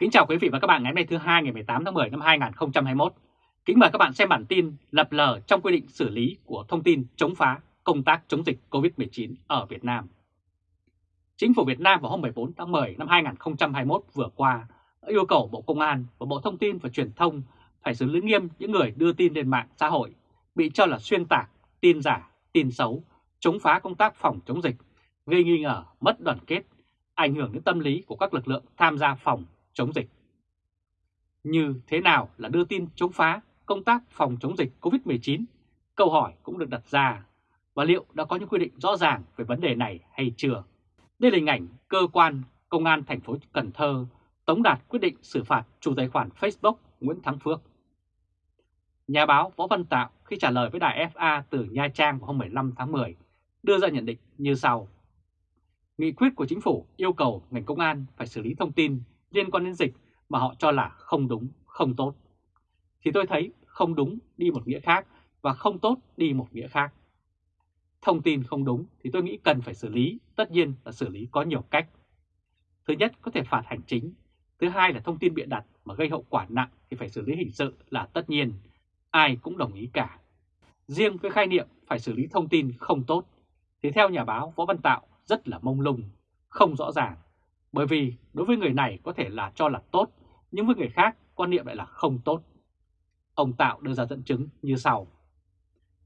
Kính chào quý vị và các bạn ngày hôm nay thứ hai ngày 18 tháng 10 năm 2021. Kính mời các bạn xem bản tin lập lờ trong quy định xử lý của thông tin chống phá công tác chống dịch COVID-19 ở Việt Nam. Chính phủ Việt Nam vào hôm 14 tháng 10 năm 2021 vừa qua đã yêu cầu Bộ Công an và Bộ Thông tin và Truyền thông phải xử lý nghiêm những người đưa tin lên mạng xã hội bị cho là xuyên tạc, tin giả, tin xấu, chống phá công tác phòng chống dịch, gây nghi ngờ, mất đoàn kết, ảnh hưởng đến tâm lý của các lực lượng tham gia phòng chống dịch. Như thế nào là đưa tin chống phá công tác phòng chống dịch COVID-19? Câu hỏi cũng được đặt ra và liệu đã có những quy định rõ ràng về vấn đề này hay chưa? Đây là hình ảnh cơ quan công an thành phố Cần Thơ tống đạt quyết định xử phạt chủ tài khoản Facebook Nguyễn Thắng Phước. Nhà báo Võ Văn Tạo khi trả lời với đài FA từ Nha Trang vào hôm 15 tháng 10 đưa ra nhận định như sau. Nghị quyết của chính phủ yêu cầu ngành công an phải xử lý thông tin liên quan đến dịch mà họ cho là không đúng, không tốt. Thì tôi thấy không đúng đi một nghĩa khác và không tốt đi một nghĩa khác. Thông tin không đúng thì tôi nghĩ cần phải xử lý, tất nhiên là xử lý có nhiều cách. Thứ nhất có thể phạt hành chính, thứ hai là thông tin bịa đặt mà gây hậu quả nặng thì phải xử lý hình sự là tất nhiên, ai cũng đồng ý cả. Riêng với khai niệm phải xử lý thông tin không tốt thì theo nhà báo Võ Văn Tạo rất là mông lung, không rõ ràng bởi vì đối với người này có thể là cho là tốt, nhưng với người khác quan niệm lại là không tốt. Ông Tạo đưa ra dẫn chứng như sau.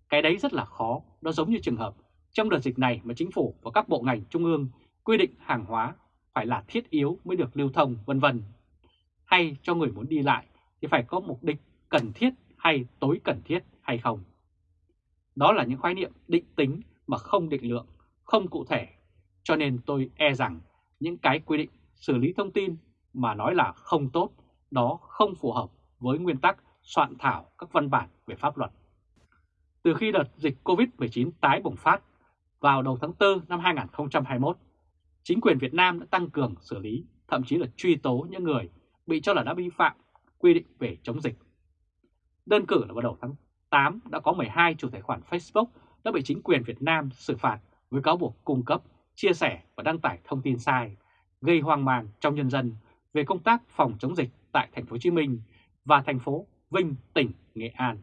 Cái đấy rất là khó, nó giống như trường hợp trong đợt dịch này mà chính phủ và các bộ ngành trung ương quy định hàng hóa phải là thiết yếu mới được lưu thông vân vân. Hay cho người muốn đi lại thì phải có mục đích cần thiết hay tối cần thiết hay không. Đó là những khái niệm định tính mà không định lượng, không cụ thể. Cho nên tôi e rằng những cái quy định xử lý thông tin mà nói là không tốt, đó không phù hợp với nguyên tắc soạn thảo các văn bản về pháp luật. Từ khi đợt dịch COVID-19 tái bùng phát vào đầu tháng 4 năm 2021, chính quyền Việt Nam đã tăng cường xử lý, thậm chí là truy tố những người bị cho là đã vi phạm quy định về chống dịch. Đơn cử là vào đầu tháng 8 đã có 12 chủ tài khoản Facebook đã bị chính quyền Việt Nam xử phạt với cáo buộc cung cấp chia sẻ và đăng tải thông tin sai, gây hoang mang trong nhân dân về công tác phòng chống dịch tại thành phố Hồ Chí Minh và thành phố Vinh, tỉnh Nghệ An.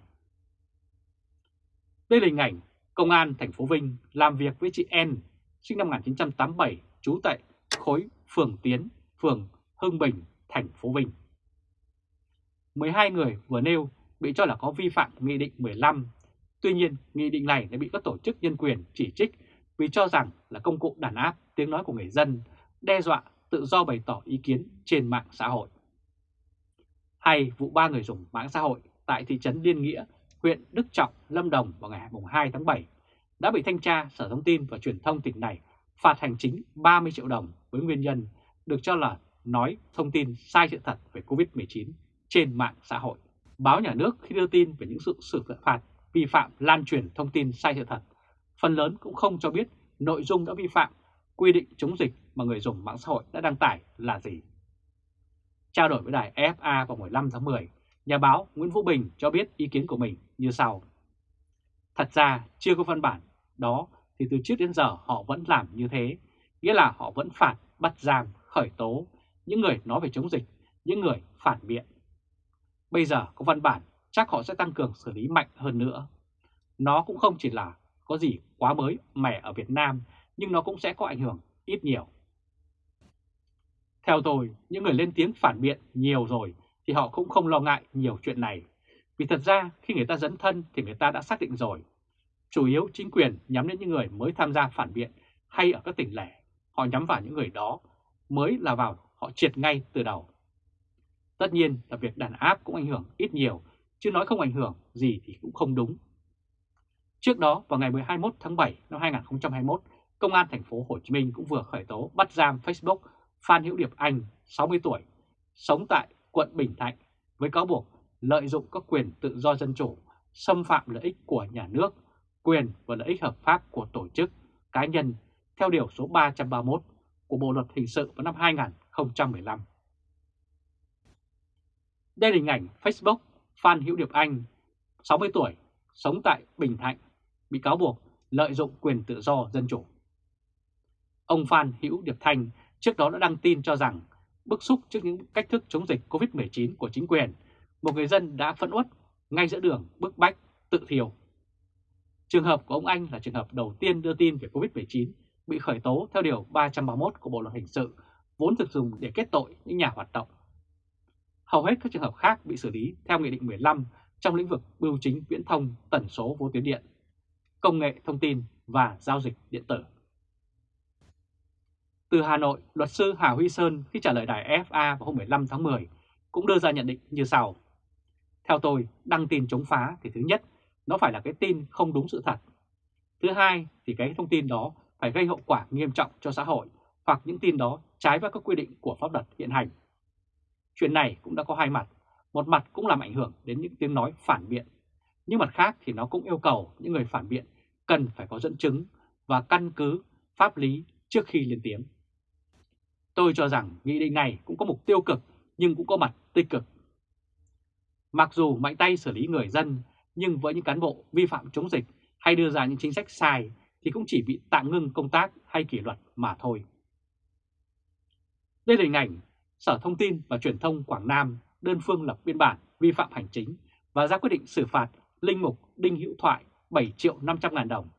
Đây là hình ảnh công an thành phố Vinh làm việc với chị N, sinh năm 1987, trú tại khối phường Tiến, phường Hưng Bình, thành phố Vinh. 12 người vừa nêu bị cho là có vi phạm Nghị định 15. Tuy nhiên, Nghị định này đã bị các tổ chức nhân quyền chỉ trích vì cho rằng là công cụ đàn áp tiếng nói của người dân, đe dọa tự do bày tỏ ý kiến trên mạng xã hội. Hay vụ ba người dùng mạng xã hội tại thị trấn Liên Nghĩa, huyện Đức Trọng, Lâm Đồng vào ngày 2 tháng 7 đã bị thanh tra Sở Thông tin và Truyền thông tỉnh này phạt hành chính 30 triệu đồng với nguyên nhân được cho là nói thông tin sai sự thật về COVID-19 trên mạng xã hội. Báo nhà nước khi đưa tin về những sự xử phạt vi phạm lan truyền thông tin sai sự thật phần lớn cũng không cho biết nội dung đã vi phạm quy định chống dịch mà người dùng mạng xã hội đã đăng tải là gì. Trao đổi với đài EFA vào 15 tháng 10, nhà báo Nguyễn Vũ Bình cho biết ý kiến của mình như sau. Thật ra chưa có văn bản đó thì từ trước đến giờ họ vẫn làm như thế, nghĩa là họ vẫn phạt, bắt giam, khởi tố những người nói về chống dịch, những người phản biện. Bây giờ có văn bản chắc họ sẽ tăng cường xử lý mạnh hơn nữa. Nó cũng không chỉ là có gì quá mới mẻ ở Việt Nam nhưng nó cũng sẽ có ảnh hưởng ít nhiều. Theo tôi, những người lên tiếng phản biện nhiều rồi thì họ cũng không lo ngại nhiều chuyện này. Vì thật ra khi người ta dẫn thân thì người ta đã xác định rồi. Chủ yếu chính quyền nhắm đến những người mới tham gia phản biện hay ở các tỉnh lẻ. Họ nhắm vào những người đó mới là vào họ triệt ngay từ đầu. Tất nhiên là việc đàn áp cũng ảnh hưởng ít nhiều, chứ nói không ảnh hưởng gì thì cũng không đúng. Trước đó vào ngày 21 tháng 7 năm 2021, Công an thành phố Hồ Chí Minh cũng vừa khởi tố bắt giam Facebook Phan Hữu Điệp Anh, 60 tuổi, sống tại quận Bình Thạnh với cáo buộc lợi dụng các quyền tự do dân chủ, xâm phạm lợi ích của nhà nước, quyền và lợi ích hợp pháp của tổ chức, cá nhân theo Điều số 331 của Bộ Luật Hình sự vào năm 2015. Đây là hình ảnh Facebook Phan Hữu Điệp Anh, 60 tuổi, sống tại Bình Thạnh, bị cáo buộc lợi dụng quyền tự do dân chủ. Ông Phan Hữu Điệp Thanh trước đó đã đăng tin cho rằng bức xúc trước những cách thức chống dịch COVID-19 của chính quyền, một người dân đã phẫn uất ngay giữa đường bức bách tự thiêu. Trường hợp của ông Anh là trường hợp đầu tiên đưa tin về COVID-19 bị khởi tố theo Điều 331 của Bộ Luật Hình sự, vốn được dùng để kết tội những nhà hoạt động. Hầu hết các trường hợp khác bị xử lý theo Nghị định 15 trong lĩnh vực bưu chính viễn thông tần số vô tuyến điện, công nghệ thông tin và giao dịch điện tử. Từ Hà Nội, luật sư Hà Huy Sơn khi trả lời đài FA vào hôm 15 tháng 10 cũng đưa ra nhận định như sau. Theo tôi, đăng tin chống phá thì thứ nhất, nó phải là cái tin không đúng sự thật. Thứ hai thì cái thông tin đó phải gây hậu quả nghiêm trọng cho xã hội hoặc những tin đó trái với các quy định của pháp luật hiện hành. Chuyện này cũng đã có hai mặt, một mặt cũng làm ảnh hưởng đến những tiếng nói phản biện, nhưng mặt khác thì nó cũng yêu cầu những người phản biện cần phải có dẫn chứng và căn cứ pháp lý trước khi lên tiếng. Tôi cho rằng nghị định này cũng có mục tiêu cực nhưng cũng có mặt tích cực. Mặc dù mạnh tay xử lý người dân, nhưng với những cán bộ vi phạm chống dịch hay đưa ra những chính sách sai thì cũng chỉ bị tạm ngưng công tác hay kỷ luật mà thôi. Đây là hình ảnh Sở Thông tin và Truyền thông Quảng Nam đơn phương lập biên bản vi phạm hành chính và ra quyết định xử phạt Linh Mục Đinh Hữu Thoại 7 triệu 500 ngàn đồng.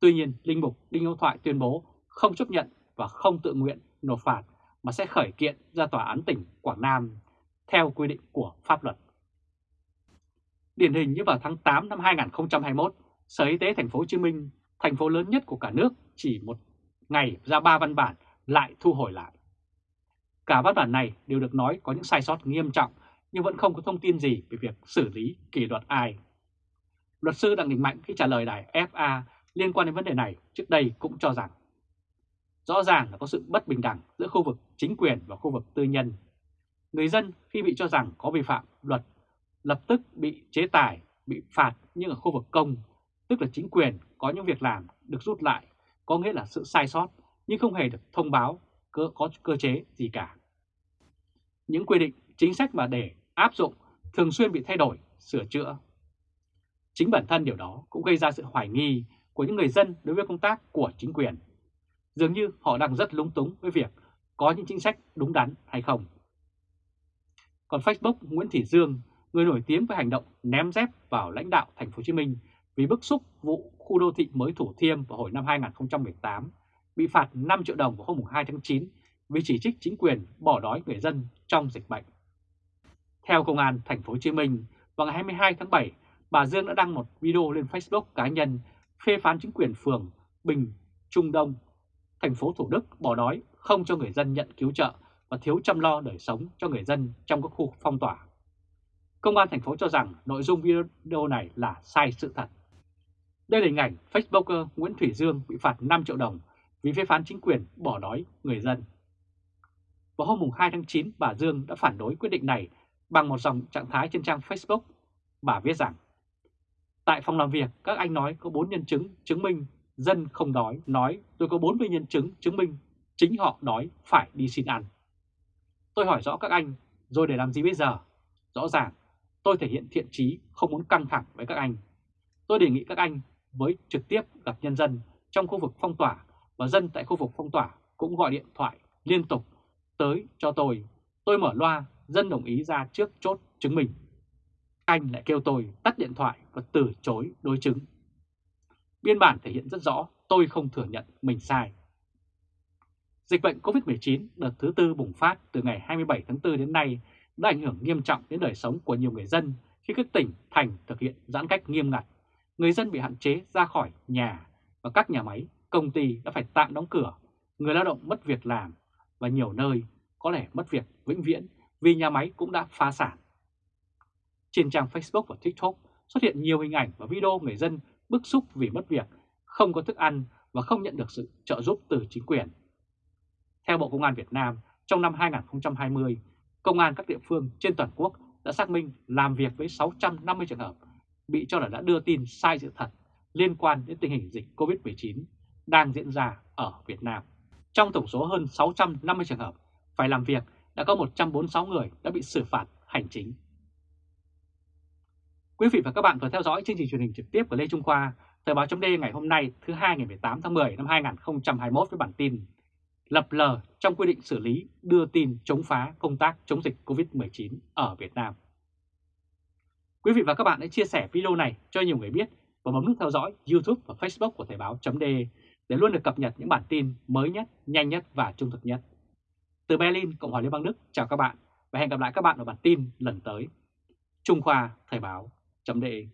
Tuy nhiên, Linh Mục Đinh Hữu Thoại tuyên bố không chấp nhận và không tự nguyện nộp phạt mà sẽ khởi kiện ra Tòa án tỉnh Quảng Nam theo quy định của pháp luật. Điển hình như vào tháng 8 năm 2021, Sở Y tế Thành phố Hồ Chí Minh, thành phố lớn nhất của cả nước, chỉ một ngày ra ba văn bản lại thu hồi lại. Cả văn bản này đều được nói có những sai sót nghiêm trọng nhưng vẫn không có thông tin gì về việc xử lý kỷ luật ai. Luật sư Đặng Đình Mạnh khi trả lời đài FA liên quan đến vấn đề này trước đây cũng cho rằng rõ ràng là có sự bất bình đẳng giữa khu vực chính quyền và khu vực tư nhân. Người dân khi bị cho rằng có vi phạm luật lập tức bị chế tài, bị phạt nhưng ở khu vực công, tức là chính quyền có những việc làm được rút lại, có nghĩa là sự sai sót nhưng không hề được thông báo cơ, có cơ chế gì cả. Những quy định, chính sách mà để áp dụng thường xuyên bị thay đổi, sửa chữa. Chính bản thân điều đó cũng gây ra sự hoài nghi của những người dân đối với công tác của chính quyền. Dường như họ đang rất lúng túng với việc có những chính sách đúng đắn hay không. Còn Facebook Nguyễn Thị Dương, người nổi tiếng với hành động ném dép vào lãnh đạo thành phố Hồ Chí Minh vì bức xúc vụ khu đô thị mới Thủ Thiêm vào hồi năm 2018 bị phạt 5 triệu đồng vào hôm 2 tháng 9 vì chỉ trích chính quyền bỏ đói người dân trong dịch bệnh. Theo Công an Thành phố Hồ Chí Minh, vào ngày 22 tháng 7, bà Dương đã đăng một video lên Facebook cá nhân phê phán chính quyền phường Bình Trung Đông, thành phố Thủ Đức bỏ đói không cho người dân nhận cứu trợ và thiếu chăm lo đời sống cho người dân trong các khu phong tỏa. Công an thành phố cho rằng nội dung video này là sai sự thật. Đây là hình ảnh Facebooker Nguyễn Thủy Dương bị phạt 5 triệu đồng vì phê phán chính quyền bỏ đói người dân. Vào hôm 2 tháng 9, bà Dương đã phản đối quyết định này bằng một dòng trạng thái trên trang Facebook. Bà viết rằng, Tại phòng làm việc, các anh nói có 4 nhân chứng chứng minh dân không đói, nói tôi có 40 nhân chứng chứng minh chính họ đói phải đi xin ăn. Tôi hỏi rõ các anh, rồi để làm gì bây giờ? Rõ ràng, tôi thể hiện thiện trí không muốn căng thẳng với các anh. Tôi đề nghị các anh với trực tiếp gặp nhân dân trong khu vực phong tỏa và dân tại khu vực phong tỏa cũng gọi điện thoại liên tục tới cho tôi. Tôi mở loa, dân đồng ý ra trước chốt chứng minh. Anh lại kêu tôi tắt điện thoại và từ chối đối chứng. Biên bản thể hiện rất rõ tôi không thừa nhận mình sai. Dịch bệnh COVID-19 đợt thứ tư bùng phát từ ngày 27 tháng 4 đến nay đã ảnh hưởng nghiêm trọng đến đời sống của nhiều người dân khi các tỉnh, thành thực hiện giãn cách nghiêm ngặt. Người dân bị hạn chế ra khỏi nhà và các nhà máy, công ty đã phải tạm đóng cửa, người lao động mất việc làm và nhiều nơi có lẽ mất việc vĩnh viễn vì nhà máy cũng đã phá sản. Trên trang Facebook và TikTok xuất hiện nhiều hình ảnh và video người dân bức xúc vì mất việc, không có thức ăn và không nhận được sự trợ giúp từ chính quyền. Theo Bộ Công an Việt Nam, trong năm 2020, Công an các địa phương trên toàn quốc đã xác minh làm việc với 650 trường hợp bị cho là đã đưa tin sai sự thật liên quan đến tình hình dịch COVID-19 đang diễn ra ở Việt Nam. Trong tổng số hơn 650 trường hợp phải làm việc, đã có 146 người đã bị xử phạt hành chính. Quý vị và các bạn vừa theo dõi chương trình truyền hình trực tiếp của Lê Trung Khoa, Thời báo chấm ngày hôm nay thứ hai ngày 18 tháng 10 năm 2021 với bản tin lập lờ trong quy định xử lý đưa tin chống phá công tác chống dịch COVID-19 ở Việt Nam. Quý vị và các bạn hãy chia sẻ video này cho nhiều người biết và bấm nút theo dõi YouTube và Facebook của Thời báo .de để luôn được cập nhật những bản tin mới nhất, nhanh nhất và trung thực nhất. Từ Berlin, Cộng hòa Liên bang Đức, chào các bạn và hẹn gặp lại các bạn ở bản tin lần tới. Trung Khoa Thời báo chấm đề.